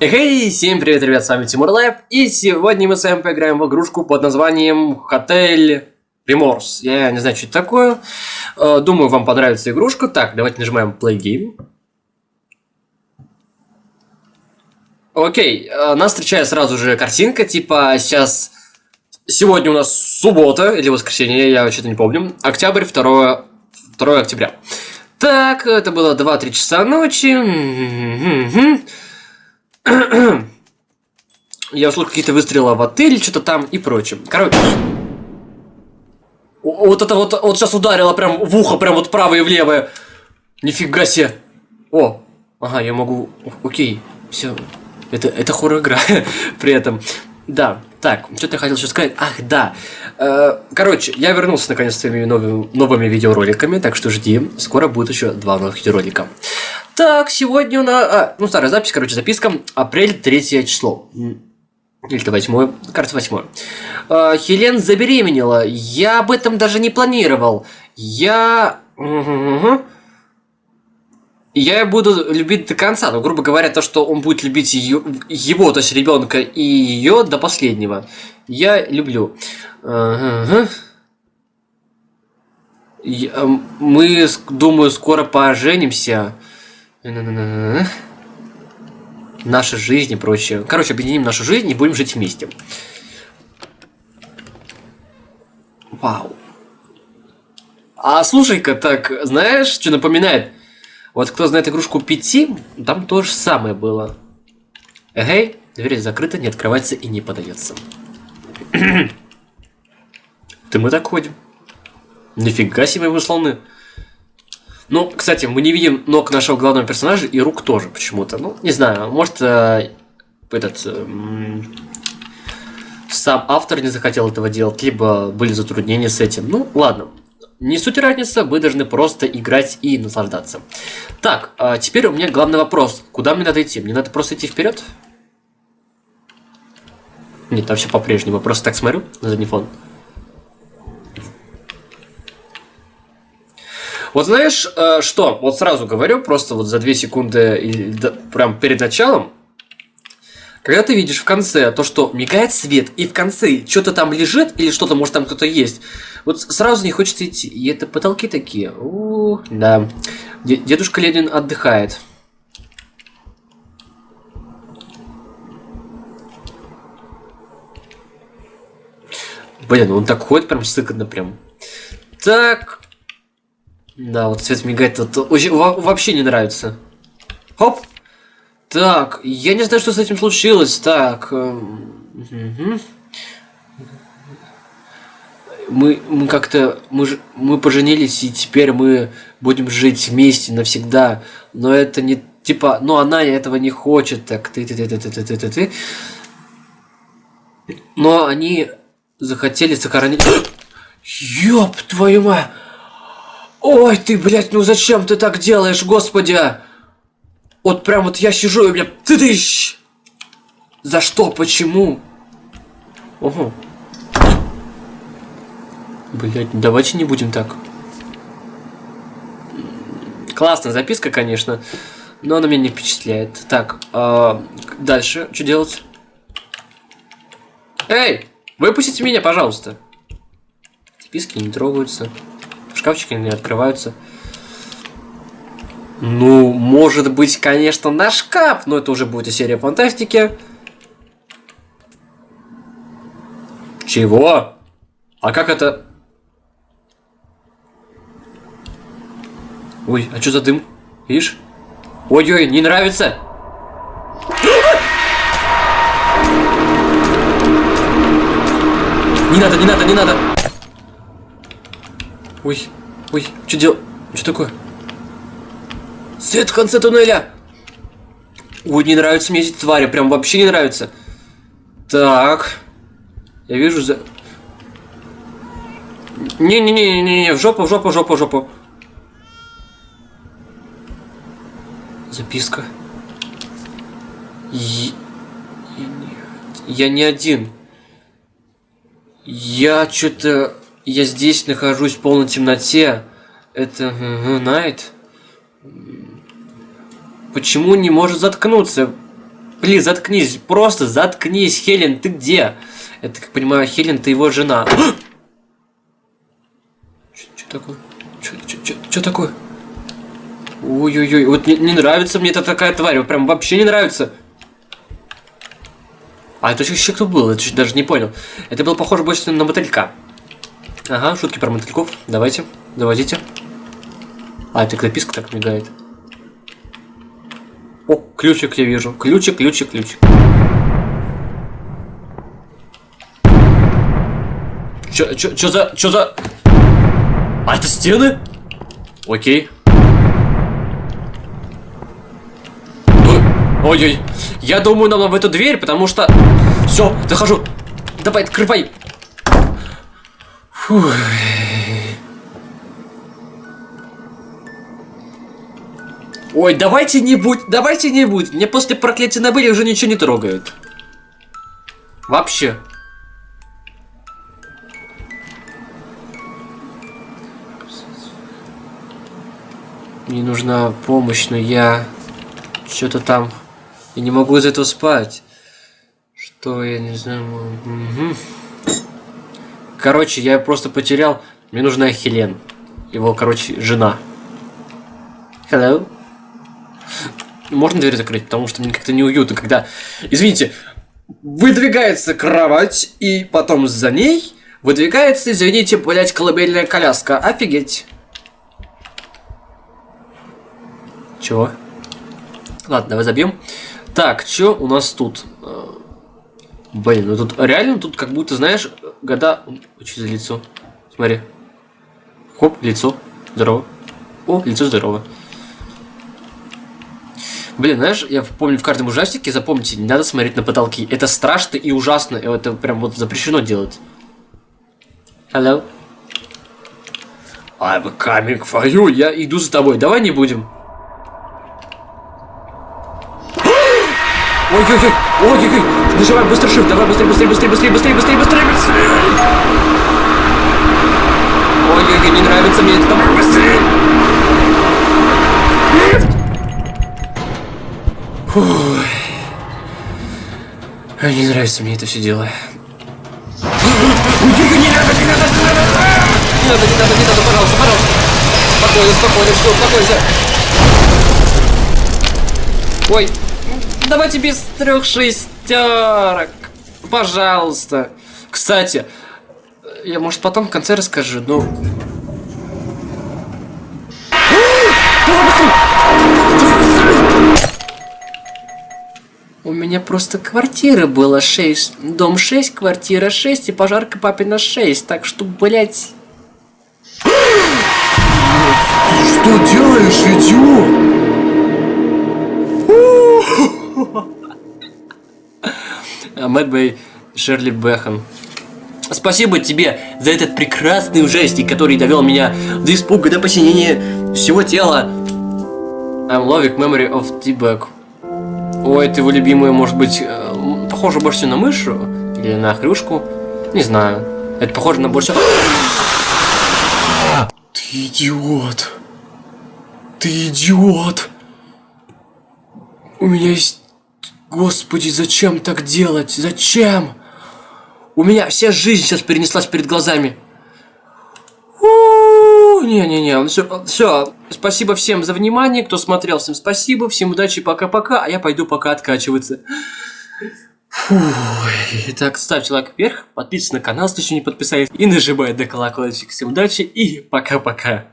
Эй, всем привет, ребят, с вами Тимур Лайв, и сегодня мы с вами поиграем в игрушку под названием Hotel Remorse. Я не знаю, что это такое, э, думаю, вам понравится игрушка. Так, давайте нажимаем Play Game. Окей, э, нас встречает сразу же картинка, типа сейчас... Сегодня у нас суббота или воскресенье, я что-то не помню. Октябрь, 2, 2 октября. Так, это было 2-3 часа ночи. Я услышал какие-то выстрелы в отеле, что-то там и прочее. Короче. Вот это вот, вот сейчас ударило прям в ухо, прям вот правое и в левое. Нифига себе. О, ага, я могу... Окей, все. Это, это хоррор-игра при этом. Да, так, что-то я хотел еще сказать. Ах, да. Э, короче, я вернулся наконец с своими новыми, новыми видеороликами, так что жди. Скоро будет еще два новых видеоролика. Так, сегодня у нас... А, ну, старая запись, короче, записка. Апрель, третье число. Или это восьмое, кажется, восьмое. А, Хелен забеременела. Я об этом даже не планировал. Я... Я буду любить до конца, но, грубо говоря, то, что он будет любить ее, его то есть ребенка и ее до последнего, я люблю. Я, мы, думаю, скоро поженимся наша жизнь и прочее. Короче, объединим нашу жизнь и будем жить вместе. Вау. А слушай-ка, так, знаешь, что напоминает? Вот кто знает игрушку Пяти, там то же самое было. Эгей, дверь закрыта, не открывается и не подается. Ты мы так ходим. Нифига себе мы слоны. Ну, кстати, мы не видим ног нашего главного персонажа и рук тоже почему-то. Ну, не знаю, может, э, этот... Э, сам автор не захотел этого делать, либо были затруднения с этим. Ну, ладно. Не суть разница, мы должны просто играть и наслаждаться. Так, а теперь у меня главный вопрос. Куда мне надо идти? Мне надо просто идти вперед? Нет, там все по-прежнему. Просто так смотрю на задний фон. Вот знаешь, э, что? Вот сразу говорю, просто вот за 2 секунды, прям перед началом, когда ты видишь в конце то, что мигает свет, и в конце что-то там лежит, или что-то, может, там кто-то есть, вот сразу не хочется идти. И это потолки такие. У, -у, -у да. Дедушка Ленин отдыхает. Блин, он так ходит прям сыкотно прям. Так, да, вот цвет мигает, очень, вообще не нравится. Хоп! Так, я не знаю, что с этим случилось. Так. Угу. Мы, мы как-то, мы, мы поженились, и теперь мы будем жить вместе навсегда. Но это не, типа, ну она этого не хочет, так, ты, ты, ты, ты, ты, ты, ты, ты. Но они захотели сохранить... Ёб твою мать! Ой, ты, блядь, ну зачем ты так делаешь, господи? Вот прям вот я сижу и, блядь, ты тыщ! За что, почему? Ого. Блять, давайте не будем так. Классная записка, конечно, но она меня не впечатляет. Так, э, дальше, что делать? Эй, выпустите меня, пожалуйста. Записки не трогаются шкафчики не открываются. Ну, может быть, конечно, на шкаф, но это уже будет и серия фантастики. Чего? А как это... Ой, а что за дым? Видишь? Ой-ой, не нравится! Не надо, не надо, не надо! Ой, ой, что делать? Что такое? Свет в конце туннеля! Ой, не нравятся мне эти твари, прям вообще не нравится. Так. Я вижу за... Не-не-не-не-не, в жопу, в жопу, в жопу, в жопу. Записка. Я, я не один. Я что-то я здесь нахожусь в полной темноте. Это Найт. Почему не может заткнуться? Блин, заткнись, просто заткнись, Хелен, ты где? Это, как понимаю, Хелен, ты его жена. Что такое? Что такое? Ой-ой-ой, вот не, не нравится мне эта такая тварь, прям вообще не нравится. А это еще кто был? Это даже не понял. Это было похоже больше на мотылька. Ага, шутки про мотыльков. Давайте, доводите. А, это записка так мигает. О, ключик я вижу. Ключик, ключик, ключик. Чё, чё, чё за, чё за... А это стены? Окей. Ой-ой. Я думаю, нам в эту дверь, потому что... Все, захожу. Давай, открывай. Фух. Ой, давайте не будь, давайте не будь. Мне после проклятия на были уже ничего не трогает. Вообще. Мне нужна помощь, но я что-то там я не могу из этого спать. Что я не знаю. Угу. Короче, я просто потерял. Мне нужна Хелен. Его, короче, жена. Hello. Можно дверь закрыть, потому что мне как-то неуютно, когда... Извините, выдвигается кровать, и потом за ней выдвигается, извините, блять, колыбельная коляска. Офигеть. Чего? Ладно, давай забьем. Так, что у нас тут? Э, блин, ну тут реально тут как будто, знаешь, года... Что за лицо? Смотри. Хоп, лицо. Здорово. О, лицо здорово. Блин, знаешь, я помню в каждом ужастике, запомните, не надо смотреть на потолки. Это страшно и ужасно. Это прям вот запрещено делать. Hello? I'm coming for you. Я иду за тобой. Давай не будем. Ой-ой-ой, ой-ой-ой, нажимай быстро shift, давай быстрее, быстрее, быстрее, быстрее, быстрее, быстрее, быстрее, быстрее. Ой-ой-ой, не нравится мне это, давай быстрее. Лифт. Фух. Не нравится мне это все дело. Ой-ой-ой, не надо, не надо, не надо. Не надо, не надо, не надо, пожалуйста, пожалуйста. Спокойно, спокойно, все, успокойся. Ой, Давайте без трех шестерок. Пожалуйста. Кстати, я, может, потом в конце расскажу, но... У меня просто квартира была 6. Дом 6, квартира 6 и пожарка папина 6. Так что, блять. Что делаешь, идиот? Мэтт Шерли Бэхан. Спасибо тебе за этот прекрасный ужастик, который довел меня до испуга, до посинения всего тела. I'm loving memory of T-Bag. Ой, это его любимая, может быть, э, похоже больше на мышу или на хрюшку. Не знаю. Это похоже на больше... Ты идиот. Ты идиот. У меня есть Господи, зачем так делать? Зачем? У меня вся жизнь сейчас перенеслась перед глазами. Не-не-не, все, все. Спасибо всем за внимание, кто смотрел, всем спасибо, всем удачи, пока-пока, а я пойду пока откачиваться. Фу. Итак, ставьте лайк вверх, подписывайтесь на канал, если еще не подписались, и нажимайте на колокольчик. Всем удачи и пока-пока.